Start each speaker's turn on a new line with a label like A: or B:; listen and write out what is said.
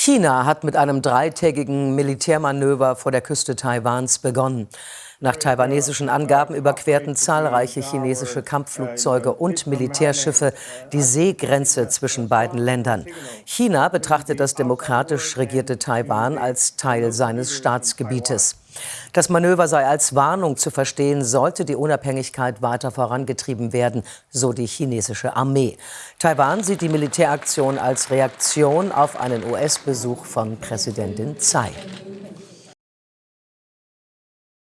A: China hat mit einem dreitägigen Militärmanöver vor der Küste Taiwans begonnen. Nach taiwanesischen Angaben überquerten zahlreiche chinesische Kampfflugzeuge und Militärschiffe die Seegrenze zwischen beiden Ländern. China betrachtet das demokratisch regierte Taiwan als Teil seines Staatsgebietes. Das Manöver sei als Warnung zu verstehen, sollte die Unabhängigkeit weiter vorangetrieben werden, so die chinesische Armee. Taiwan sieht die Militäraktion als Reaktion auf einen US-Besuch von Präsidentin Tsai.